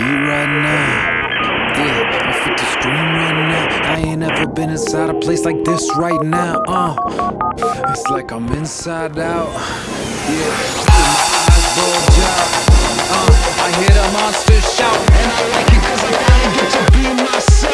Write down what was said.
heat right now. Yeah, I feel the scream right now. I ain't ever been inside a place like this right now, uh It's like I'm inside out, yeah my eyes bulge out, uh I hear the monsters shout And I like it cause I finally get to be myself